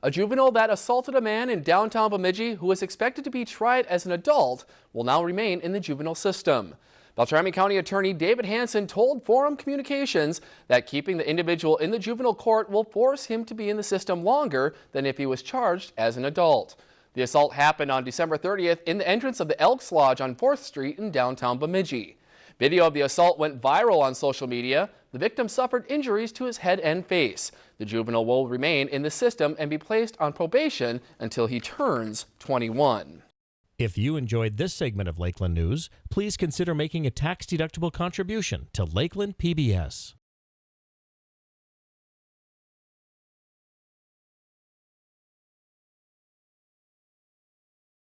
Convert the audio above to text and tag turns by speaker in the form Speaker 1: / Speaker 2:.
Speaker 1: A juvenile that assaulted a man in downtown Bemidji who is expected to be tried as an adult will now remain in the juvenile system. Beltrami County Attorney David Hanson told Forum Communications that keeping the individual in the juvenile court will force him to be in the system longer than if he was charged as an adult. The assault happened on December 30th in the entrance of the Elks Lodge on 4th Street in downtown Bemidji. Video of the assault went viral on social media. The victim suffered injuries to his head and face. The juvenile will remain in the system and be placed on probation until he turns 21.
Speaker 2: If you enjoyed this segment of Lakeland News, please consider making a tax-deductible contribution to Lakeland PBS.